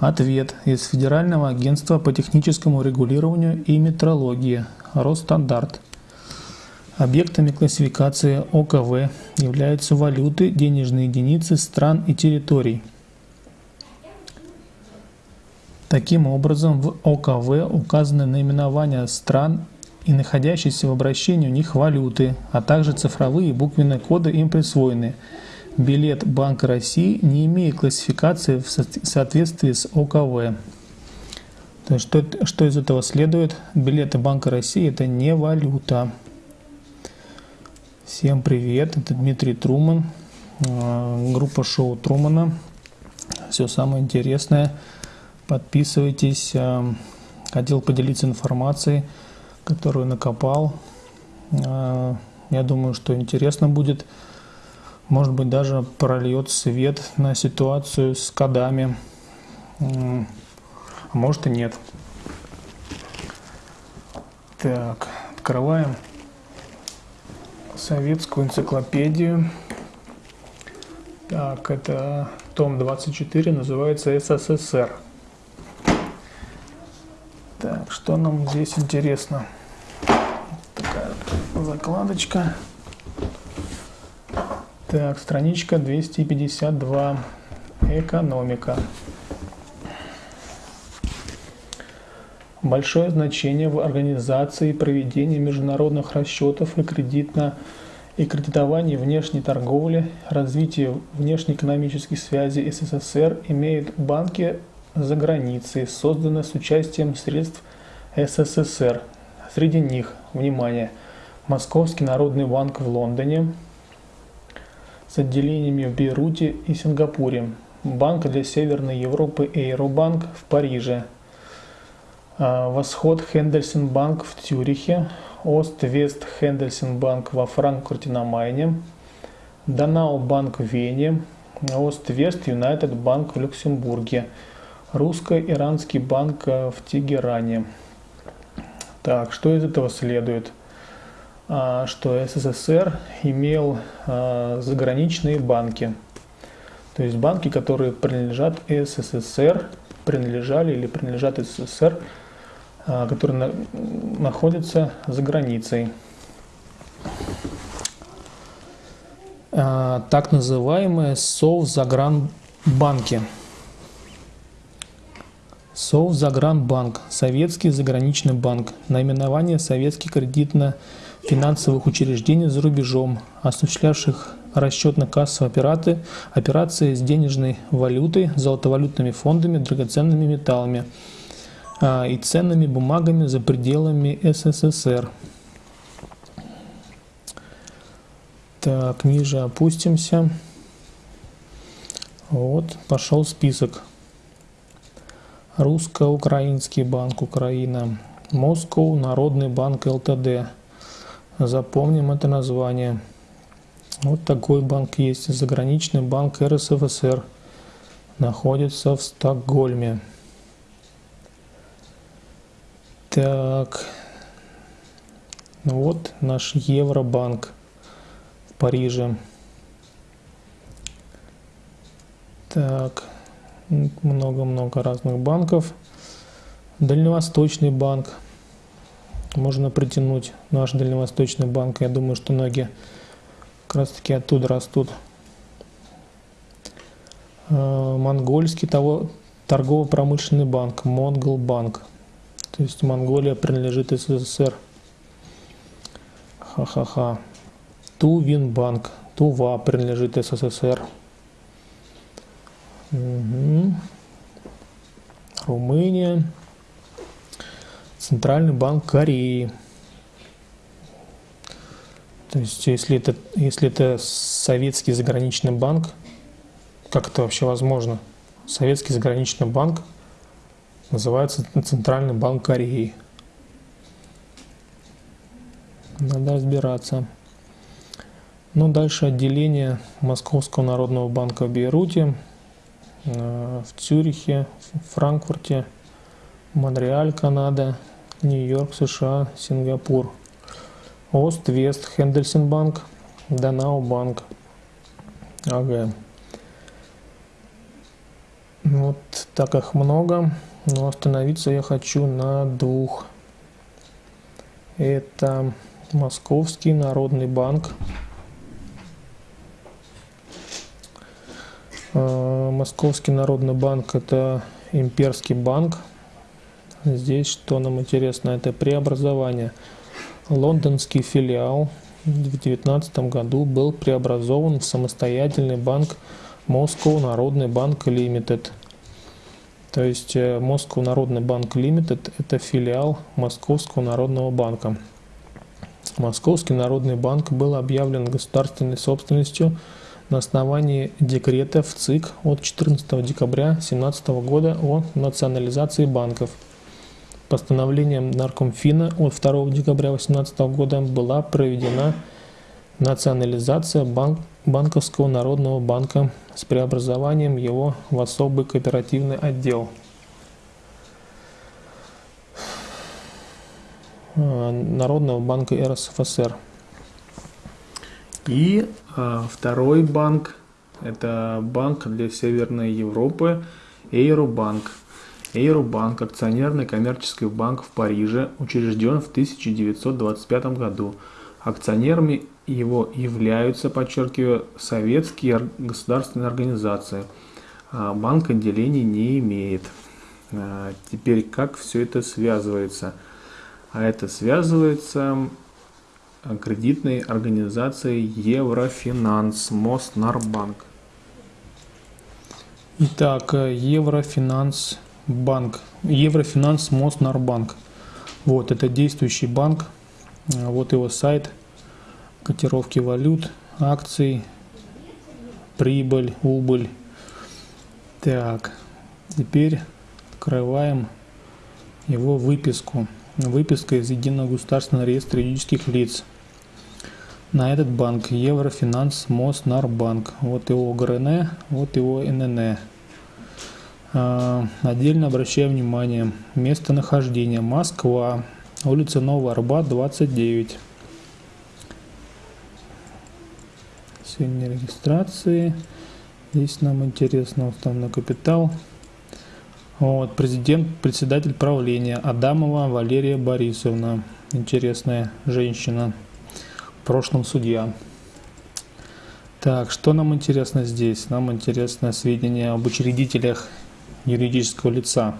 Ответ из Федерального агентства по техническому регулированию и метрологии Росстандарт. Объектами классификации ОКВ являются валюты, денежные единицы стран и территорий. Таким образом, в ОКВ указаны наименования стран и находящиеся в обращении у них валюты, а также цифровые и буквенные коды им присвоены. Билет Банка России не имеет классификации в соответствии с ОКВ. То есть что, что из этого следует? Билеты Банка России это не валюта. Всем привет, это Дмитрий Труман, э, группа шоу Трумана. Все самое интересное. Подписывайтесь. Э, хотел поделиться информацией, которую накопал. Э, я думаю, что интересно будет. Может быть, даже прольет свет на ситуацию с кодами. А может и нет. Так, открываем советскую энциклопедию. Так, это том 24, называется СССР. Так, что нам здесь интересно? Такая закладочка. Так, страничка 252. Экономика. Большое значение в организации и проведении международных расчетов и кредитно и кредитовании внешней торговли, развитии внешнеэкономических связей СССР имеют банки за границей, созданные с участием средств СССР. Среди них, внимание, Московский народный банк в Лондоне с отделениями в Бейруте и Сингапуре, Банк для Северной Европы Эйробанк в Париже – а, Восход Хендельсенбанк в Тюрихе, Ост-Вест Хендельсенбанк во Франкфурте на Майне, Данау Банк в Вене, Ост-Вест Юнайтед Банк в Люксембурге, Русско-Иранский банк в Тегеране. Так, что из этого следует? А, что СССР имел а, заграничные банки. То есть банки, которые принадлежат СССР, принадлежали или принадлежат СССР, а, которые находятся за границей. Так называемые Совзагранбанки. Совзагранбанк – советский заграничный банк, наименование советских кредитно-финансовых учреждений за рубежом, осуществлявших расчетно-кассовые операции, операции с денежной валютой, золотовалютными фондами, драгоценными металлами – а, и ценными бумагами за пределами СССР. Так, ниже опустимся. Вот, пошел список. Русско-Украинский банк Украина. Москва, Народный банк ЛТД. Запомним это название. Вот такой банк есть. Заграничный банк РСФСР. Находится в Стокгольме. Так, ну вот наш Евробанк в Париже. Так, много-много разных банков. Дальневосточный банк. Можно притянуть наш Дальневосточный банк. Я думаю, что ноги как раз таки оттуда растут. А, монгольский торгово-промышленный банк, Монгол банк. То есть Монголия принадлежит СССР. Ха-ха-ха. Тувинбанк. Тува принадлежит СССР. Угу. Румыния. Центральный банк Кореи. То есть, если это, если это советский заграничный банк, как это вообще возможно? Советский заграничный банк – Называется Центральный банк Кореи. Надо разбираться. Ну, дальше отделение Московского народного банка в Бейруте, э, в Цюрихе, в Франкфурте, Монреаль, Канада, Нью-Йорк, США, Сингапур. Ост-Вест, Хендельсенбанк, Данау банк. Ага. Вот так их много, но остановиться я хочу на двух. Это Московский народный банк. А, Московский народный банк это имперский банк. Здесь что нам интересно, это преобразование. Лондонский филиал в 2019 году был преобразован в самостоятельный банк Moscow Народный банк Limited. То есть э, Moscow Народный банк Limited – это филиал Московского народного банка. Московский народный банк был объявлен государственной собственностью на основании декрета в ЦИК от 14 декабря 2017 года о национализации банков. Постановлением Наркомфина от 2 декабря 2018 года была проведена национализация банк, Банковского народного банка с преобразованием его в особый кооперативный отдел. Э, Народного банка РСФСР. И а, второй банк, это банк для Северной Европы, Эйробанк. Эйробанк – акционерный коммерческий банк в Париже, учрежден в 1925 году. Акционерами его являются, подчеркиваю, советские государственные организации. А банк отделений не имеет. А, теперь как все это связывается – а это связывается кредитной организацией Еврофинанс, Моснарбанк. Итак, Еврофинанс банк, Еврофинанс Моснарбанк. Вот, это действующий банк. Вот его сайт, котировки валют, акций, прибыль, убыль. Так, теперь открываем его выписку выписка из Единого государственного реестра юридических лиц. На этот банк Еврофинанс Моснарбанк. Вот его ГРН, вот его НН. А, отдельно обращаю внимание. Местонахождение. Москва. Улица Новый Арбат, 29. Сегодня регистрации. Здесь нам интересно уставной капитал. Вот, президент, председатель правления Адамова Валерия Борисовна. Интересная женщина. В прошлом судья. Так, что нам интересно здесь? Нам интересно сведения об учредителях юридического лица.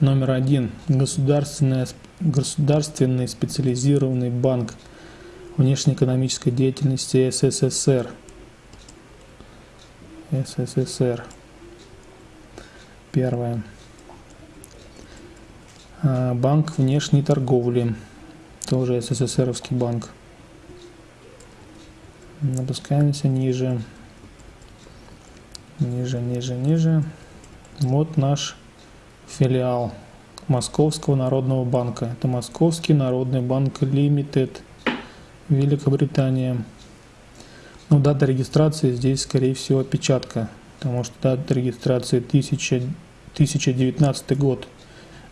Номер один. Государственный, государственный специализированный банк внешнеэкономической деятельности СССР. СССР. Первое. А, банк внешней торговли. Тоже СССРовский банк. Опускаемся ниже. Ниже, ниже, ниже. Вот наш филиал Московского народного банка. Это Московский народный банк Лимитед, Великобритания. Ну, дата регистрации здесь, скорее всего, отпечатка потому что дата регистрации 1000, 1019 год.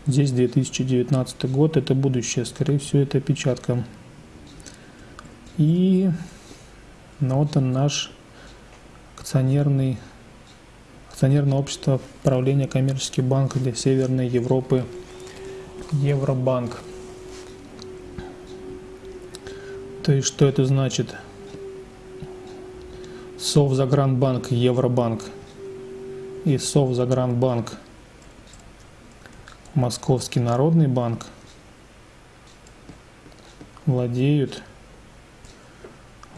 Здесь 2019 год, это будущее, скорее всего, это опечатка. И ну, вот он наш акционерный, акционерное общество правления коммерческий банк для Северной Европы Евробанк. То есть, что это значит? Совзагранбанк, Евробанк – и Совзагранбанк, Московский народный банк владеют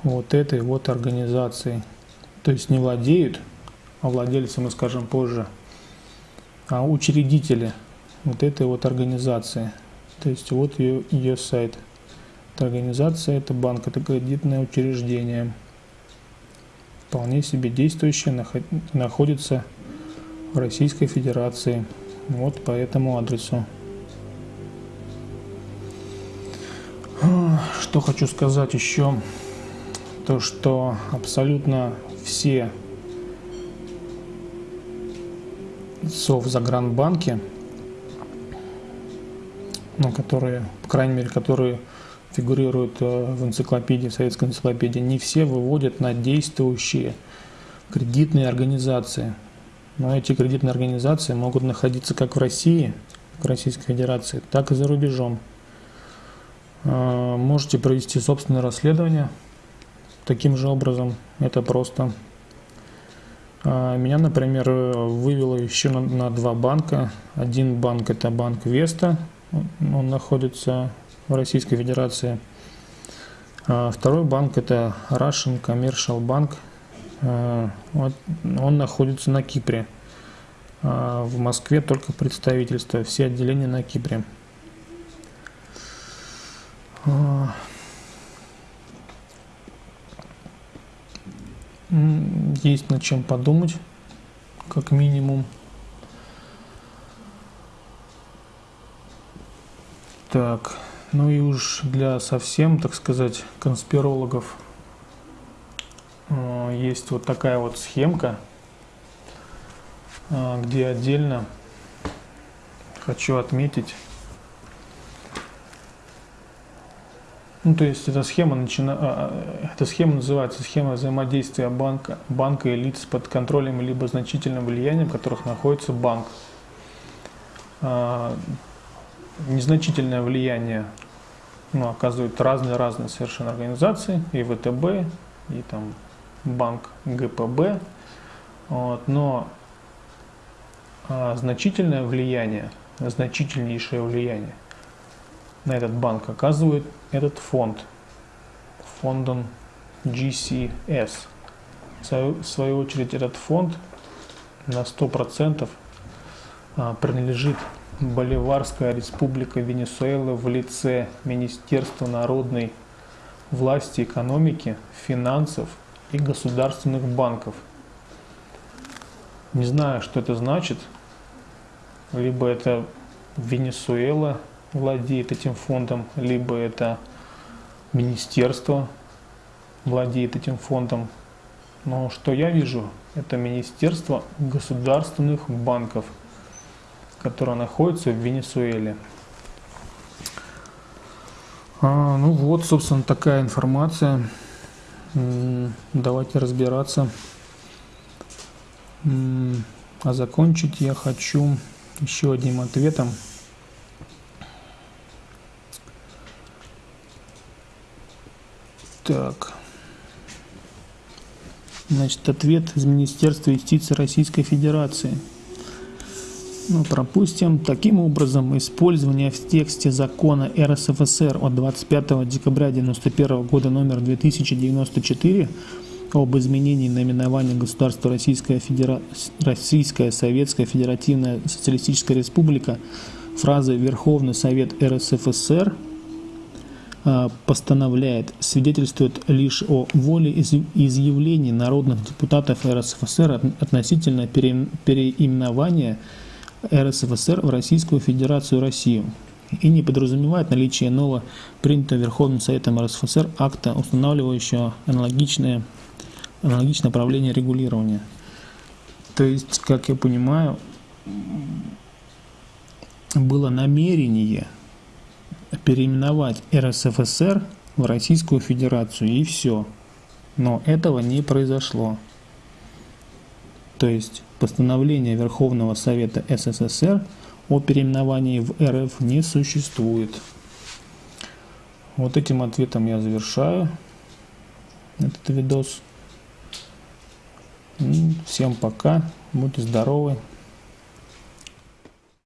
вот этой вот организацией. То есть не владеют, владельцы мы скажем позже, а учредители вот этой вот организации. То есть вот ее, ее сайт. Это организация, это банк, это кредитное учреждение. Вполне себе действующее, находится в Российской Федерации. Вот по этому адресу. Что хочу сказать еще, то что абсолютно все совзагранбанки, ну, которые, по крайней мере, которые фигурируют э, в энциклопедии, в советской энциклопедии, не все выводят на действующие кредитные организации. но эти кредитные организации могут находиться как в России, в Российской Федерации, так и за рубежом. А, можете провести собственное расследование таким же образом. Это просто. А, меня, например, вывело еще на, на два банка. Один банк это банк Веста, он находится в Российской Федерации. А второй банк это Russian Commercial Bank. Вот, он находится на Кипре. В Москве только представительство, все отделения на Кипре. Есть над чем подумать, как минимум. Так, ну и уж для совсем, так сказать, конспирологов э, есть вот такая вот схемка, э, где отдельно хочу отметить Ну, то есть эта схема, начина... А, а, эта схема называется схема взаимодействия банка, банка и лиц под контролем либо значительным влиянием, которых находится банк. А, незначительное влияние ну, оказывают разные-разные совершенно организации, и ВТБ, и там банк ГПБ. Вот, но значительное влияние, значительнейшее влияние – на этот банк оказывает этот фонд, фондом GCS. В свою очередь этот фонд на 100% а, принадлежит Боливарская республика Венесуэла в лице Министерства народной власти, экономики, финансов и государственных банков. Не знаю, что это значит. Либо это Венесуэла владеет этим фондом, либо это министерство владеет этим фондом. Но что я вижу, это Министерство государственных банков, которое находится в Венесуэле. А, ну вот, собственно, такая информация. Давайте разбираться. А закончить я хочу еще одним ответом. Так. Значит, ответ из Министерства юстиции Российской Федерации. Ну, пропустим. Таким образом, использование в тексте закона РСФСР от 25 декабря 1991 года номер 2094 об изменении наименования государства Российская, Федера... Российская Советская Федеративная Социалистическая Республика фразы «Верховный Совет РСФСР» постановляет, свидетельствует лишь о воле изъявлений народных депутатов РСФСР относительно переименования РСФСР в Российскую Федерацию Россию и не подразумевает наличие нового принятого Верховным Советом РСФСР акта, устанавливающего аналогичное, аналогичное правление регулирования. То есть, как я понимаю, было намерение – переименовать РСФСР в Российскую Федерацию и все. Но этого не произошло. То есть постановление Верховного Совета СССР о переименовании в РФ не существует. Вот этим ответом я завершаю этот видос. Всем пока, будьте здоровы.